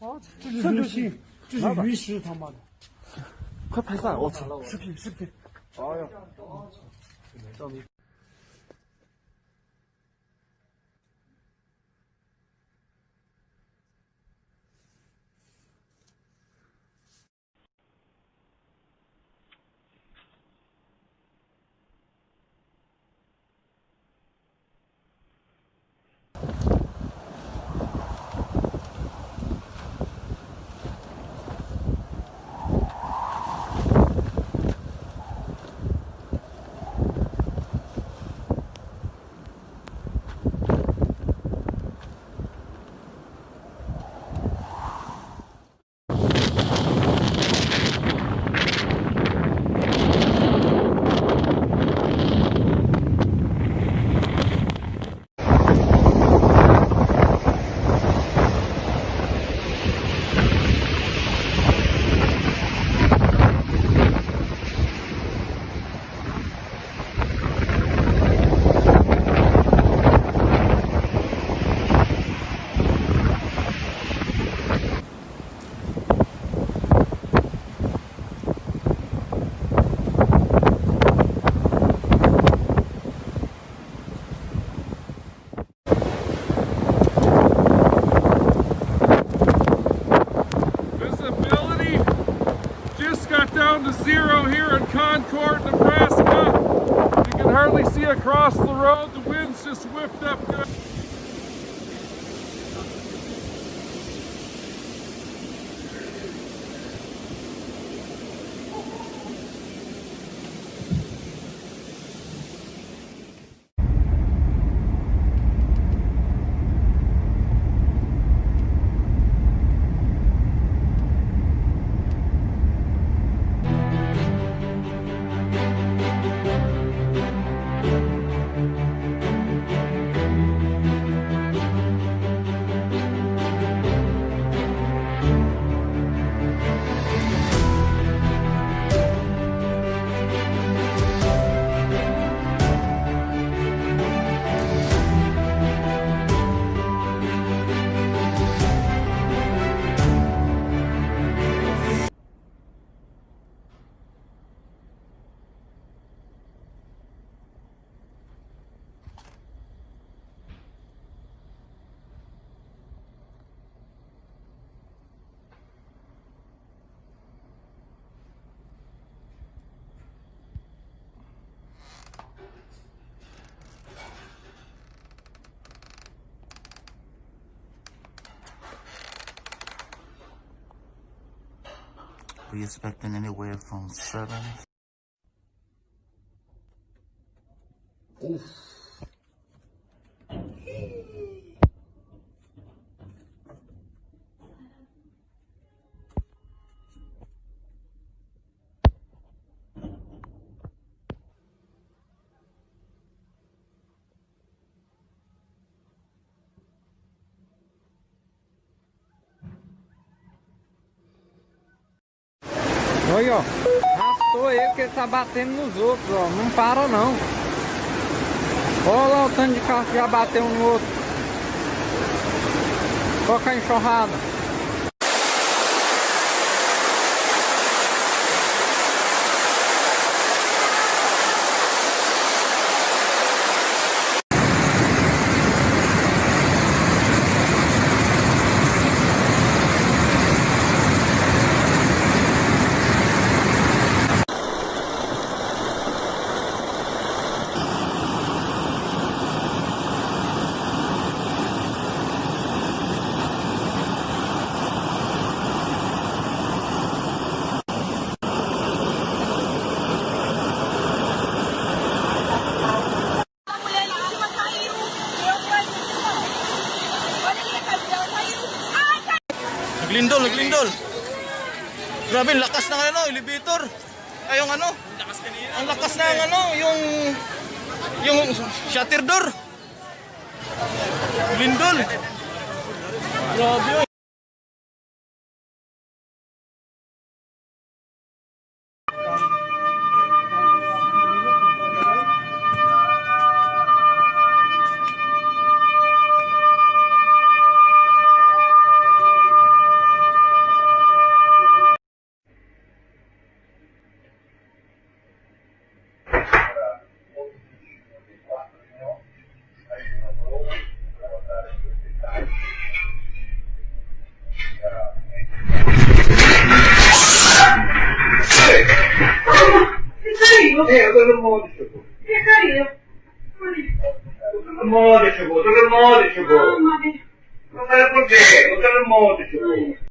啊，这是游戏，这是鱼食，他妈的！快拍散！我操！视频，视频。哎呦！The wind's We expecting anywhere from seven. Olha, ó. Arrastou ele que ele tá batendo nos outros, ó. Não para não. Olha lá o tanto de carro que já bateu um no outro. Toca a enxurrada. Naglindol, naglindol. Grabe, lakas ng ano, elevator. Ay, yung ano? Ang lakas ng ano, yung yung shutter door. Lindol. Grabe. merda do mundo chegou. Porcaria. Todo mundo chegou, todo chegou. Não por quê, chegou.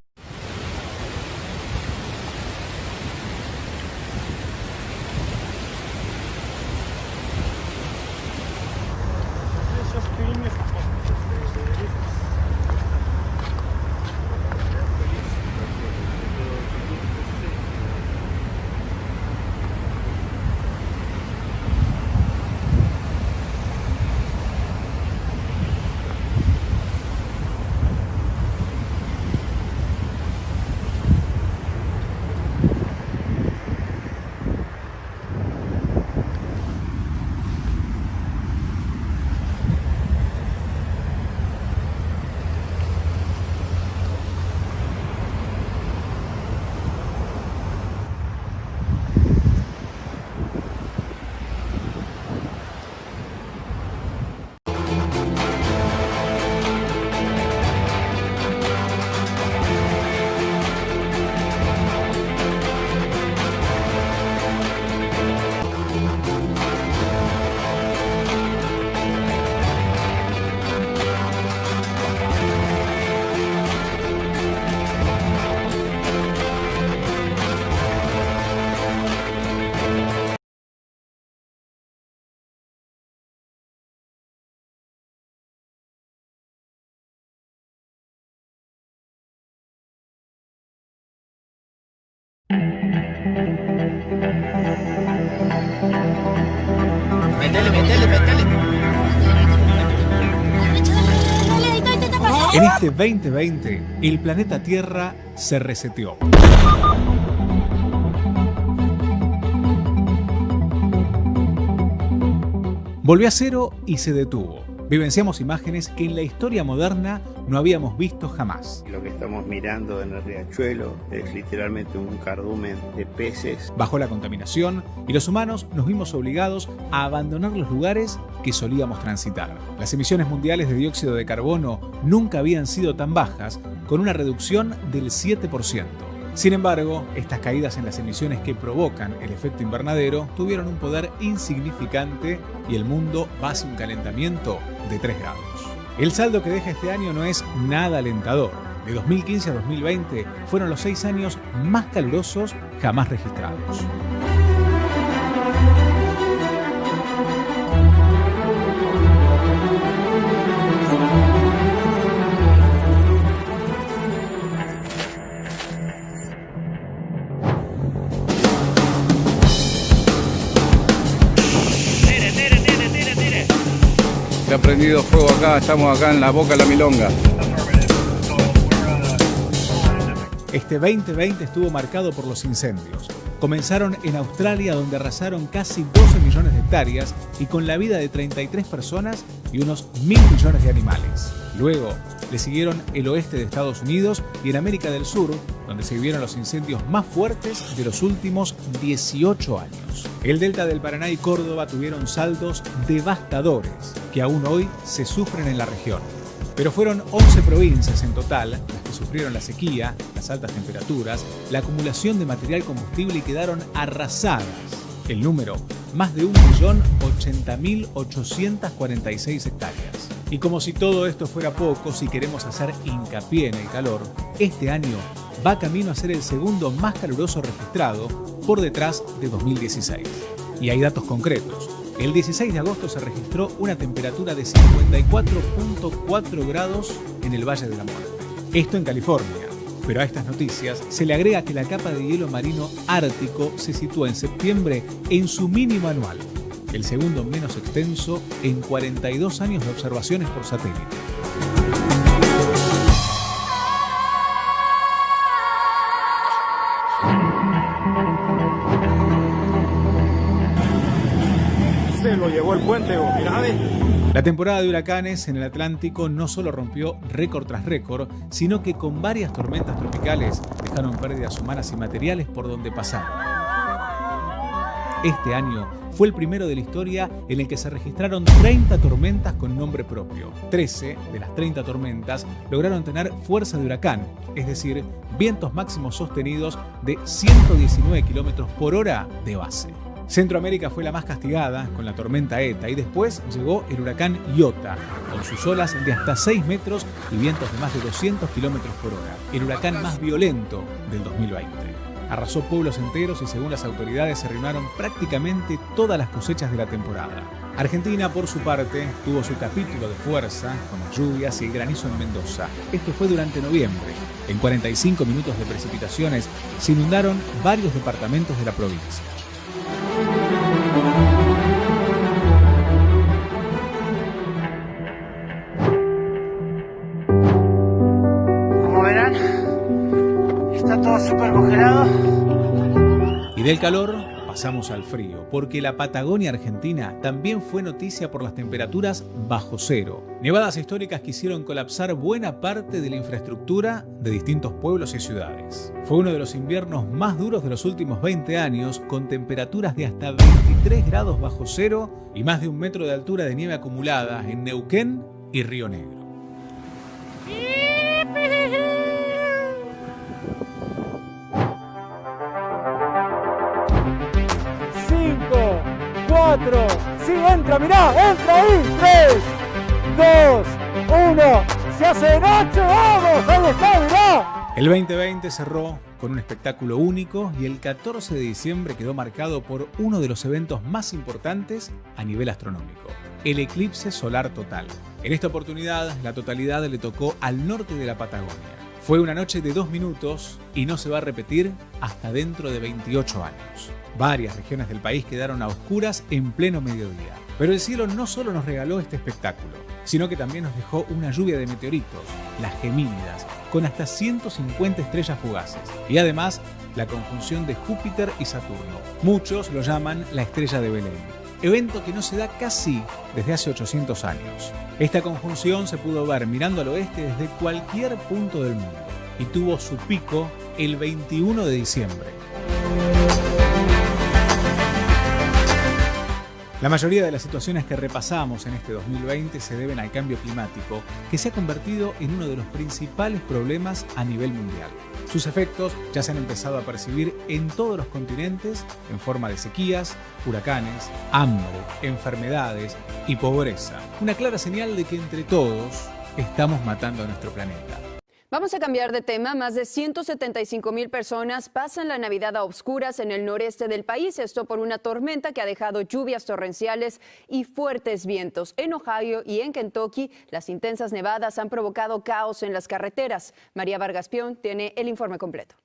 En este 2020, el planeta Tierra se reseteó. Volvió a cero y se detuvo. Vivenciamos imágenes que en la historia moderna no habíamos visto jamás. Lo que estamos mirando en el riachuelo es literalmente un cardumen de peces. Bajó la contaminación y los humanos nos vimos obligados a abandonar los lugares que solíamos transitar. Las emisiones mundiales de dióxido de carbono nunca habían sido tan bajas, con una reducción del 7%. Sin embargo, estas caídas en las emisiones que provocan el efecto invernadero tuvieron un poder insignificante y el mundo va hacia un calentamiento de 3 grados. El saldo que deja este año no es nada alentador. De 2015 a 2020 fueron los 6 años más calurosos jamás registrados. Fuego acá, estamos acá en la boca de la milonga. Este 2020 estuvo marcado por los incendios. Comenzaron en Australia donde arrasaron casi 12 millones de hectáreas y con la vida de 33 personas y unos mil millones de animales. Luego le siguieron el oeste de Estados Unidos y en América del Sur, donde se vivieron los incendios más fuertes de los últimos 18 años. El delta del Paraná y Córdoba tuvieron saldos devastadores que aún hoy se sufren en la región. Pero fueron 11 provincias en total las que sufrieron la sequía, las altas temperaturas, la acumulación de material combustible y quedaron arrasadas. El número, más de 1.080.846 hectáreas. Y como si todo esto fuera poco, si queremos hacer hincapié en el calor, este año va camino a ser el segundo más caluroso registrado por detrás de 2016. Y hay datos concretos. El 16 de agosto se registró una temperatura de 54.4 grados en el Valle de la Muerte. Esto en California. Pero a estas noticias se le agrega que la capa de hielo marino ártico se sitúa en septiembre en su mínimo anual, el segundo menos extenso en 42 años de observaciones por satélite. Lo llevó el puente, ve. La temporada de huracanes en el Atlántico no solo rompió récord tras récord, sino que con varias tormentas tropicales dejaron pérdidas humanas y materiales por donde pasaron. Este año fue el primero de la historia en el que se registraron 30 tormentas con nombre propio. 13 de las 30 tormentas lograron tener fuerza de huracán, es decir, vientos máximos sostenidos de 119 km por hora de base. Centroamérica fue la más castigada con la tormenta ETA y después llegó el huracán Iota, con sus olas de hasta 6 metros y vientos de más de 200 kilómetros por hora. El huracán más violento del 2020. Arrasó pueblos enteros y según las autoridades se arruinaron prácticamente todas las cosechas de la temporada. Argentina, por su parte, tuvo su capítulo de fuerza con las lluvias y el granizo en Mendoza. Esto fue durante noviembre. En 45 minutos de precipitaciones se inundaron varios departamentos de la provincia. Como verán, está todo súper congelado. Y del calor pasamos al frío, porque la Patagonia Argentina también fue noticia por las temperaturas bajo cero. Nevadas históricas que hicieron colapsar buena parte de la infraestructura de distintos pueblos y ciudades. Fue uno de los inviernos más duros de los últimos 20 años, con temperaturas de hasta 23 grados bajo cero y más de un metro de altura de nieve acumulada en Neuquén y Río Negro. Cinco, cuatro, sí, entra, mirá, entra ahí. Tres, dos, uno, se hace noche, vamos, ahí está, mirá. El 2020 cerró con un espectáculo único y el 14 de diciembre quedó marcado por uno de los eventos más importantes a nivel astronómico, el eclipse solar total. En esta oportunidad, la totalidad le tocó al norte de la Patagonia. Fue una noche de dos minutos y no se va a repetir hasta dentro de 28 años. Varias regiones del país quedaron a oscuras en pleno mediodía. Pero el cielo no solo nos regaló este espectáculo, sino que también nos dejó una lluvia de meteoritos, las Gemínidas, con hasta 150 estrellas fugaces. Y además, la conjunción de Júpiter y Saturno. Muchos lo llaman la estrella de Belén. Evento que no se da casi desde hace 800 años. Esta conjunción se pudo ver mirando al oeste desde cualquier punto del mundo y tuvo su pico el 21 de diciembre. La mayoría de las situaciones que repasamos en este 2020 se deben al cambio climático, que se ha convertido en uno de los principales problemas a nivel mundial. Sus efectos ya se han empezado a percibir en todos los continentes en forma de sequías, huracanes, hambre, enfermedades y pobreza. Una clara señal de que entre todos estamos matando a nuestro planeta. Vamos a cambiar de tema. Más de 175 mil personas pasan la Navidad a obscuras en el noreste del país. Esto por una tormenta que ha dejado lluvias torrenciales y fuertes vientos. En Ohio y en Kentucky, las intensas nevadas han provocado caos en las carreteras. María Vargas Pion tiene el informe completo.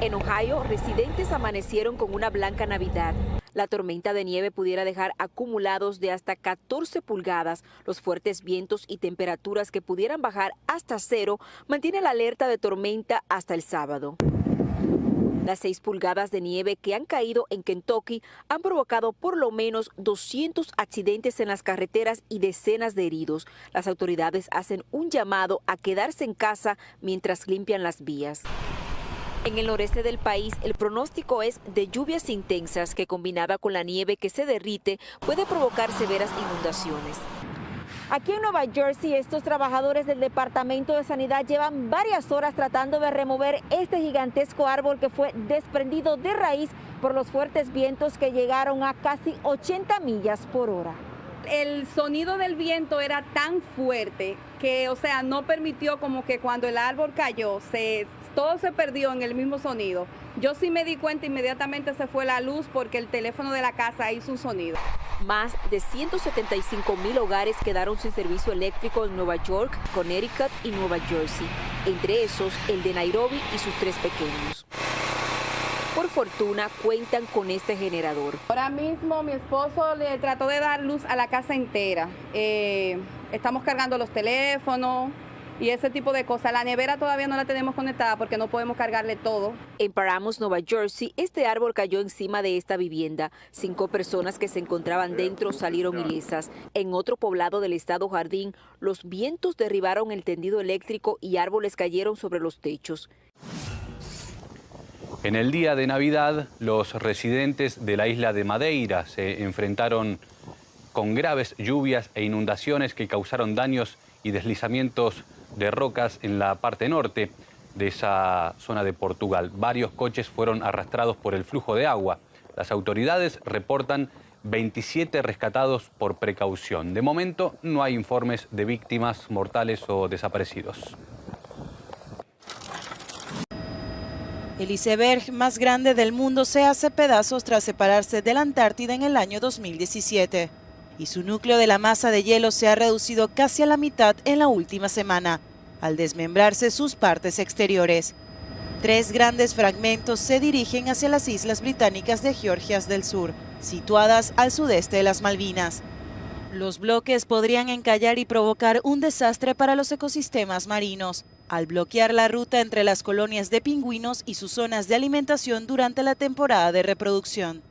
En Ohio, residentes amanecieron con una blanca Navidad. La tormenta de nieve pudiera dejar acumulados de hasta 14 pulgadas. Los fuertes vientos y temperaturas que pudieran bajar hasta cero mantiene la alerta de tormenta hasta el sábado. Las 6 pulgadas de nieve que han caído en Kentucky han provocado por lo menos 200 accidentes en las carreteras y decenas de heridos. Las autoridades hacen un llamado a quedarse en casa mientras limpian las vías. En el noreste del país, el pronóstico es de lluvias intensas que combinada con la nieve que se derrite puede provocar severas inundaciones. Aquí en Nueva Jersey, estos trabajadores del Departamento de Sanidad llevan varias horas tratando de remover este gigantesco árbol que fue desprendido de raíz por los fuertes vientos que llegaron a casi 80 millas por hora el sonido del viento era tan fuerte que, o sea, no permitió como que cuando el árbol cayó, se, todo se perdió en el mismo sonido. Yo sí me di cuenta, inmediatamente se fue la luz porque el teléfono de la casa hizo un sonido. Más de 175 mil hogares quedaron sin servicio eléctrico en Nueva York, Connecticut y Nueva Jersey, entre esos el de Nairobi y sus tres pequeños por fortuna cuentan con este generador. Ahora mismo mi esposo le trató de dar luz a la casa entera. Eh, estamos cargando los teléfonos, y ese tipo de cosas. La nevera todavía no la tenemos conectada porque no podemos cargarle todo. En Paramus, Nueva Jersey, este árbol cayó encima de esta vivienda. Cinco personas que se encontraban dentro salieron ilesas. En otro poblado del estado Jardín, los vientos derribaron el tendido eléctrico y árboles cayeron sobre los techos. En el día de Navidad, los residentes de la isla de Madeira se enfrentaron con graves lluvias e inundaciones que causaron daños y deslizamientos de rocas en la parte norte. de esa zona de Portugal. Varios coches fueron arrastrados por el flujo de agua. Las autoridades reportan 27 rescatados por precaución. De momento no hay informes de víctimas mortales o desaparecidos. El iceberg más grande del mundo se hace pedazos tras separarse de la Antártida en el año 2017 y su núcleo de la masa de hielo se ha reducido casi a la mitad en la última semana, al desmembrarse sus partes exteriores. Tres grandes fragmentos se dirigen hacia las islas británicas de Georgias del Sur, situadas al sudeste de las Malvinas. Los bloques podrían encallar y provocar un desastre para los ecosistemas marinos, al bloquear la ruta entre las colonias de pingüinos y sus zonas de alimentación durante la temporada de reproducción.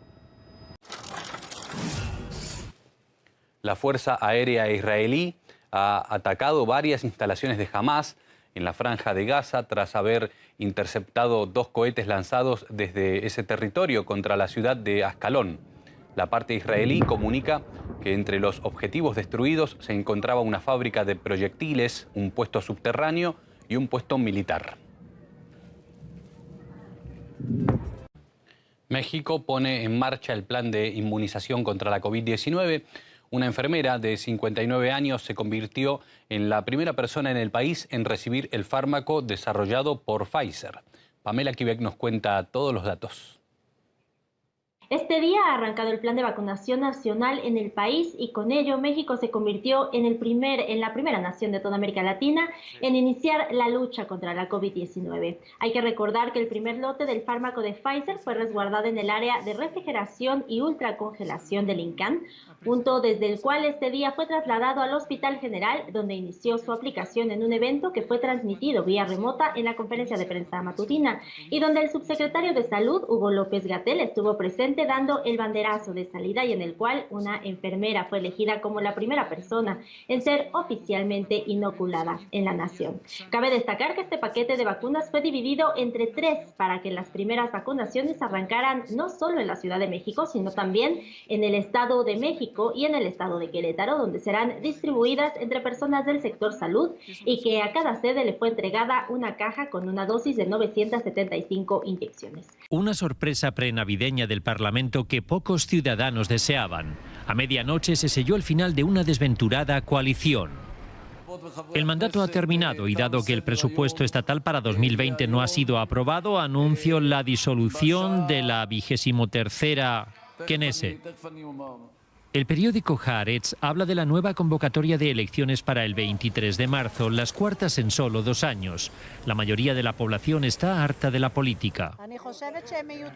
La Fuerza Aérea Israelí ha atacado varias instalaciones de Hamas en la franja de Gaza tras haber interceptado dos cohetes lanzados desde ese territorio contra la ciudad de Ascalón. La parte israelí comunica que entre los objetivos destruidos se encontraba una fábrica de proyectiles, un puesto subterráneo y un puesto militar. México pone en marcha el plan de inmunización contra la COVID-19. Una enfermera de 59 años se convirtió en la primera persona en el país en recibir el fármaco desarrollado por Pfizer. Pamela Quebec nos cuenta todos los datos. Este día ha arrancado el plan de vacunación nacional en el país y con ello México se convirtió en, el primer, en la primera nación de toda América Latina en iniciar la lucha contra la COVID-19. Hay que recordar que el primer lote del fármaco de Pfizer fue resguardado en el área de refrigeración y ultracongelación del INCAN, punto desde el cual este día fue trasladado al Hospital General, donde inició su aplicación en un evento que fue transmitido vía remota en la conferencia de prensa matutina y donde el subsecretario de Salud, Hugo López Gatel, estuvo presente dando el banderazo de salida y en el cual una enfermera fue elegida como la primera persona en ser oficialmente inoculada en la nación. Cabe destacar que este paquete de vacunas fue dividido entre tres para que las primeras vacunaciones arrancaran no solo en la Ciudad de México, sino también en el Estado de México y en el Estado de Querétaro, donde serán distribuidas entre personas del sector salud y que a cada sede le fue entregada una caja con una dosis de 975 inyecciones. Una sorpresa prenavideña del Parlamento que pocos ciudadanos deseaban. A medianoche se selló el final de una desventurada coalición. El mandato ha terminado y dado que el presupuesto estatal para 2020 no ha sido aprobado, anuncio la disolución de la vigésimo tercera Knesset. El periódico Haaretz habla de la nueva convocatoria de elecciones para el 23 de marzo, las cuartas en solo dos años. La mayoría de la población está harta de la política.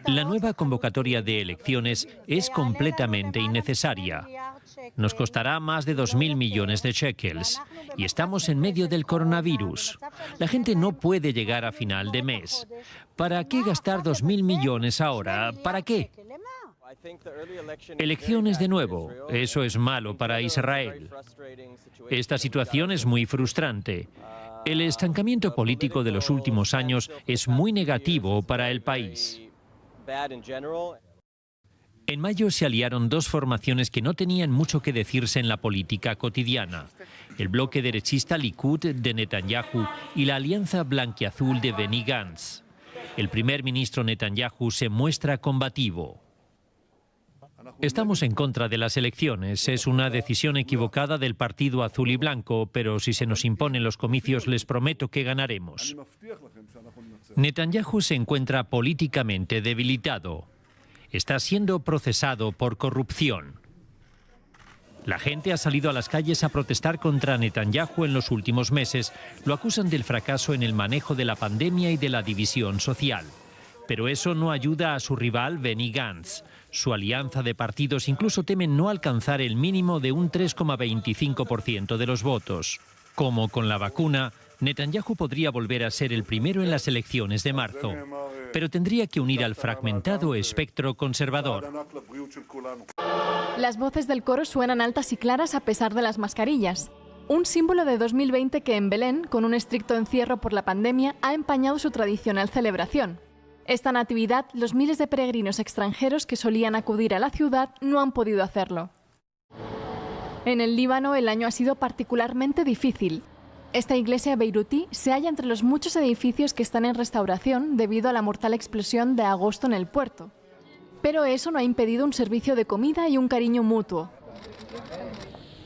La nueva convocatoria de elecciones es completamente innecesaria. Nos costará más de 2.000 millones de shekels y estamos en medio del coronavirus. La gente no puede llegar a final de mes. ¿Para qué gastar 2.000 millones ahora? ¿Para qué? Elecciones de nuevo, eso es malo para Israel. Esta situación es muy frustrante. El estancamiento político de los últimos años es muy negativo para el país. En mayo se aliaron dos formaciones que no tenían mucho que decirse en la política cotidiana. El bloque derechista Likud de Netanyahu y la alianza blanquiazul de Benny Gantz. El primer ministro Netanyahu se muestra combativo. Estamos en contra de las elecciones. Es una decisión equivocada del Partido Azul y Blanco, pero si se nos imponen los comicios les prometo que ganaremos. Netanyahu se encuentra políticamente debilitado. Está siendo procesado por corrupción. La gente ha salido a las calles a protestar contra Netanyahu en los últimos meses. Lo acusan del fracaso en el manejo de la pandemia y de la división social. Pero eso no ayuda a su rival Benny Gantz. Su alianza de partidos incluso temen no alcanzar el mínimo de un 3,25% de los votos. Como con la vacuna, Netanyahu podría volver a ser el primero en las elecciones de marzo, pero tendría que unir al fragmentado espectro conservador. Las voces del coro suenan altas y claras a pesar de las mascarillas. Un símbolo de 2020 que en Belén, con un estricto encierro por la pandemia, ha empañado su tradicional celebración. Esta natividad, los miles de peregrinos extranjeros que solían acudir a la ciudad no han podido hacerlo. En el Líbano el año ha sido particularmente difícil. Esta iglesia beirutí se halla entre los muchos edificios que están en restauración debido a la mortal explosión de agosto en el puerto. Pero eso no ha impedido un servicio de comida y un cariño mutuo.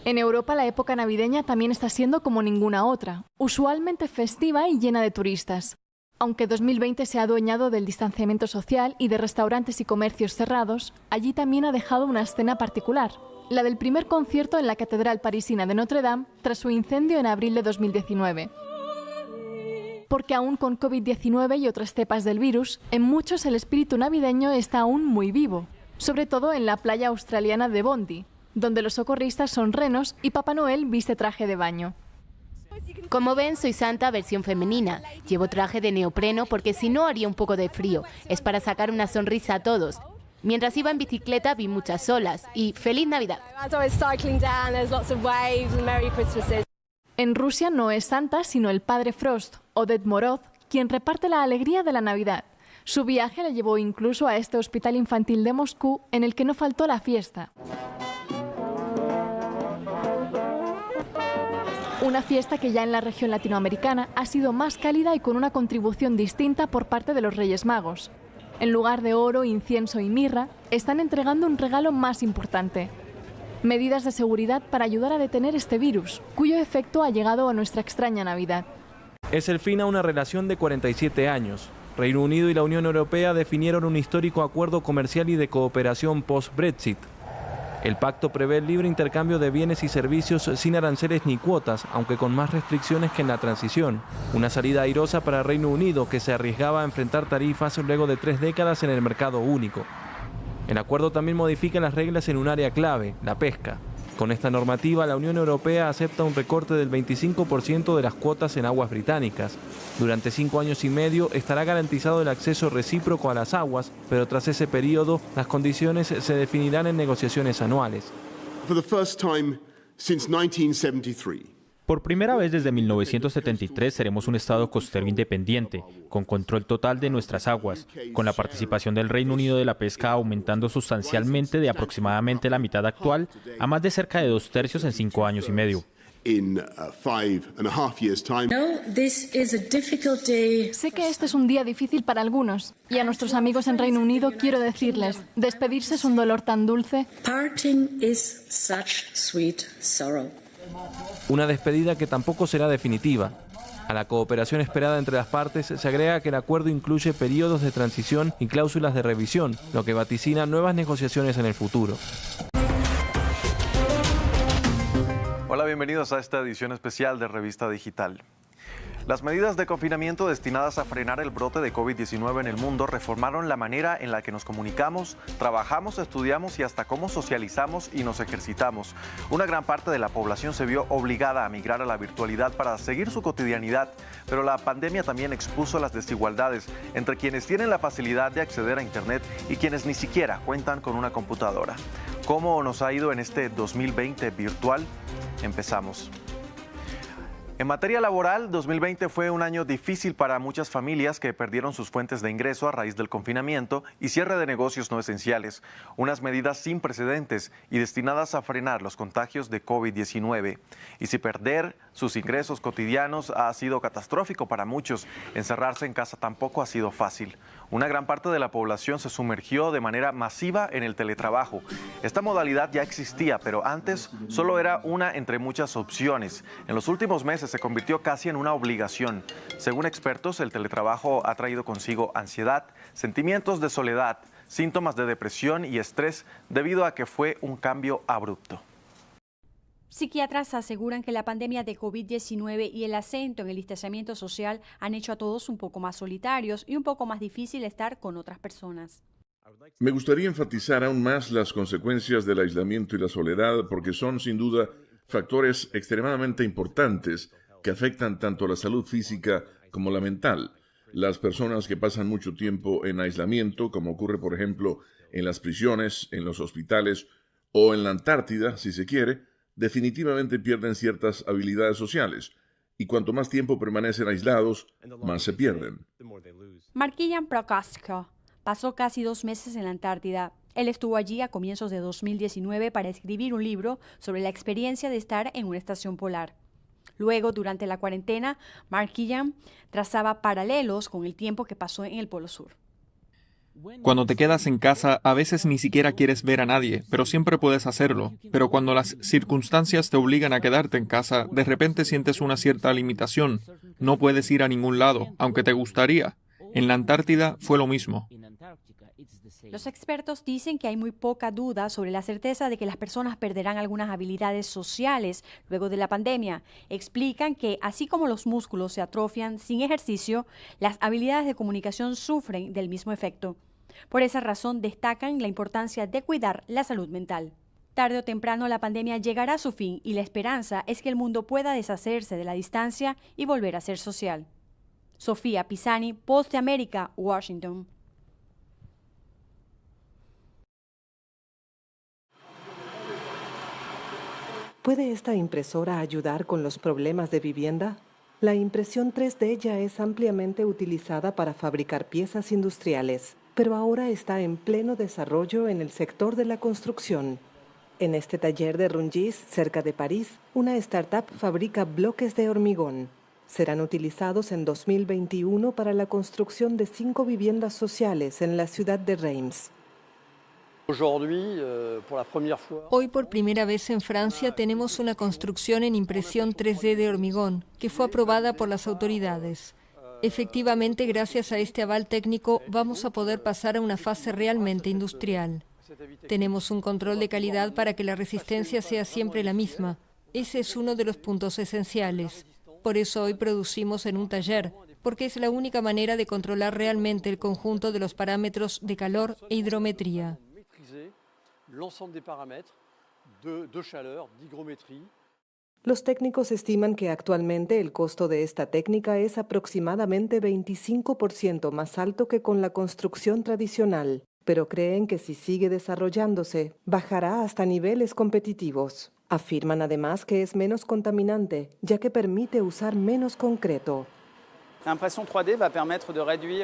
En Europa la época navideña también está siendo como ninguna otra, usualmente festiva y llena de turistas. Aunque 2020 se ha adueñado del distanciamiento social y de restaurantes y comercios cerrados, allí también ha dejado una escena particular, la del primer concierto en la Catedral Parisina de Notre Dame tras su incendio en abril de 2019. Porque aún con COVID-19 y otras cepas del virus, en muchos el espíritu navideño está aún muy vivo, sobre todo en la playa australiana de Bondi, donde los socorristas son renos y Papá Noel viste traje de baño. Como ven, soy Santa versión femenina. Llevo traje de neopreno porque si no haría un poco de frío. Es para sacar una sonrisa a todos. Mientras iba en bicicleta vi muchas olas y ¡Feliz Navidad! En Rusia no es Santa, sino el padre Frost, o Ded Moroz, quien reparte la alegría de la Navidad. Su viaje le llevó incluso a este hospital infantil de Moscú, en el que no faltó la fiesta. Una fiesta que ya en la región latinoamericana ha sido más cálida y con una contribución distinta por parte de los Reyes Magos. En lugar de oro, incienso y mirra, están entregando un regalo más importante. Medidas de seguridad para ayudar a detener este virus, cuyo efecto ha llegado a nuestra extraña Navidad. Es el fin a una relación de 47 años. Reino Unido y la Unión Europea definieron un histórico acuerdo comercial y de cooperación post-Brexit, el pacto prevé el libre intercambio de bienes y servicios sin aranceles ni cuotas, aunque con más restricciones que en la transición. Una salida airosa para Reino Unido que se arriesgaba a enfrentar tarifas luego de tres décadas en el mercado único. El acuerdo también modifica las reglas en un área clave, la pesca. Con esta normativa, la Unión Europea acepta un recorte del 25% de las cuotas en aguas británicas. Durante cinco años y medio estará garantizado el acceso recíproco a las aguas, pero tras ese periodo, las condiciones se definirán en negociaciones anuales. Por primera vez desde 1973 seremos un Estado costero independiente, con control total de nuestras aguas, con la participación del Reino Unido de la pesca aumentando sustancialmente de aproximadamente la mitad actual a más de cerca de dos tercios en cinco años y medio. Sé que este es un día difícil para algunos y a nuestros amigos en Reino Unido quiero decirles, despedirse es un dolor tan dulce. Una despedida que tampoco será definitiva. A la cooperación esperada entre las partes se agrega que el acuerdo incluye periodos de transición y cláusulas de revisión, lo que vaticina nuevas negociaciones en el futuro. Hola, bienvenidos a esta edición especial de Revista Digital. Las medidas de confinamiento destinadas a frenar el brote de COVID-19 en el mundo reformaron la manera en la que nos comunicamos, trabajamos, estudiamos y hasta cómo socializamos y nos ejercitamos. Una gran parte de la población se vio obligada a migrar a la virtualidad para seguir su cotidianidad, pero la pandemia también expuso las desigualdades entre quienes tienen la facilidad de acceder a Internet y quienes ni siquiera cuentan con una computadora. ¿Cómo nos ha ido en este 2020 virtual? Empezamos. En materia laboral, 2020 fue un año difícil para muchas familias que perdieron sus fuentes de ingreso a raíz del confinamiento y cierre de negocios no esenciales, unas medidas sin precedentes y destinadas a frenar los contagios de COVID-19. Y si perder sus ingresos cotidianos ha sido catastrófico para muchos, encerrarse en casa tampoco ha sido fácil. Una gran parte de la población se sumergió de manera masiva en el teletrabajo. Esta modalidad ya existía, pero antes solo era una entre muchas opciones. En los últimos meses se convirtió casi en una obligación. Según expertos, el teletrabajo ha traído consigo ansiedad, sentimientos de soledad, síntomas de depresión y estrés debido a que fue un cambio abrupto. Psiquiatras aseguran que la pandemia de COVID-19 y el acento en el distanciamiento social han hecho a todos un poco más solitarios y un poco más difícil estar con otras personas. Me gustaría enfatizar aún más las consecuencias del aislamiento y la soledad porque son sin duda factores extremadamente importantes que afectan tanto la salud física como la mental. Las personas que pasan mucho tiempo en aislamiento, como ocurre por ejemplo en las prisiones, en los hospitales o en la Antártida, si se quiere, definitivamente pierden ciertas habilidades sociales, y cuanto más tiempo permanecen aislados, más se pierden. Marquillan Prokasko pasó casi dos meses en la Antártida. Él estuvo allí a comienzos de 2019 para escribir un libro sobre la experiencia de estar en una estación polar. Luego, durante la cuarentena, Mark Killian trazaba paralelos con el tiempo que pasó en el Polo Sur. Cuando te quedas en casa, a veces ni siquiera quieres ver a nadie, pero siempre puedes hacerlo. Pero cuando las circunstancias te obligan a quedarte en casa, de repente sientes una cierta limitación. No puedes ir a ningún lado, aunque te gustaría. En la Antártida fue lo mismo. Los expertos dicen que hay muy poca duda sobre la certeza de que las personas perderán algunas habilidades sociales luego de la pandemia. Explican que así como los músculos se atrofian sin ejercicio, las habilidades de comunicación sufren del mismo efecto. Por esa razón destacan la importancia de cuidar la salud mental. Tarde o temprano la pandemia llegará a su fin y la esperanza es que el mundo pueda deshacerse de la distancia y volver a ser social. Sofía Pisani, Post de América, Washington. ¿Puede esta impresora ayudar con los problemas de vivienda? La impresión 3D ya es ampliamente utilizada para fabricar piezas industriales, pero ahora está en pleno desarrollo en el sector de la construcción. En este taller de Rungis, cerca de París, una startup fabrica bloques de hormigón. Serán utilizados en 2021 para la construcción de cinco viviendas sociales en la ciudad de Reims. Euh, Hoy por primera vez en Francia tenemos una construcción en impresión 3D de hormigón que fue aprobada por las autoridades. Efectivamente, gracias a este aval técnico vamos a poder pasar a una fase realmente industrial. Tenemos un control de calidad para que la resistencia sea siempre la misma. Ese es uno de los puntos esenciales. Por eso hoy producimos en un taller, porque es la única manera de controlar realmente el conjunto de los parámetros de calor e hidrometría. Los técnicos estiman que actualmente el costo de esta técnica es aproximadamente 25% más alto que con la construcción tradicional, pero creen que si sigue desarrollándose, bajará hasta niveles competitivos. Afirman además que es menos contaminante, ya que permite usar menos concreto.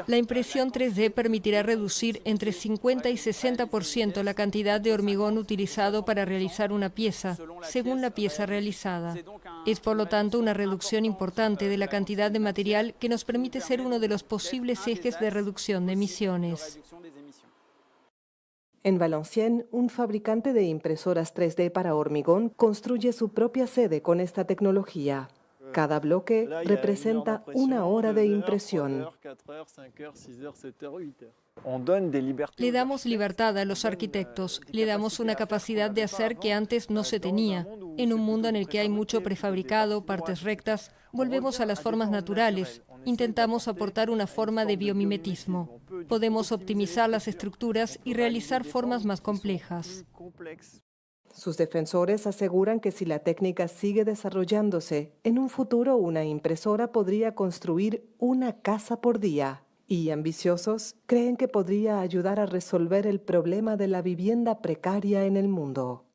La impresión 3D permitirá reducir entre 50 y 60% la cantidad de hormigón utilizado para realizar una pieza, según la pieza realizada. Es por lo tanto una reducción importante de la cantidad de material que nos permite ser uno de los posibles ejes de reducción de emisiones. En Valenciennes, un fabricante de impresoras 3D para hormigón construye su propia sede con esta tecnología. Cada bloque representa una hora de impresión. Le damos libertad a los arquitectos, le damos una capacidad de hacer que antes no se tenía. En un mundo en el que hay mucho prefabricado, partes rectas, volvemos a las formas naturales. Intentamos aportar una forma de biomimetismo. Podemos optimizar las estructuras y realizar formas más complejas. Sus defensores aseguran que si la técnica sigue desarrollándose, en un futuro una impresora podría construir una casa por día. Y ambiciosos creen que podría ayudar a resolver el problema de la vivienda precaria en el mundo.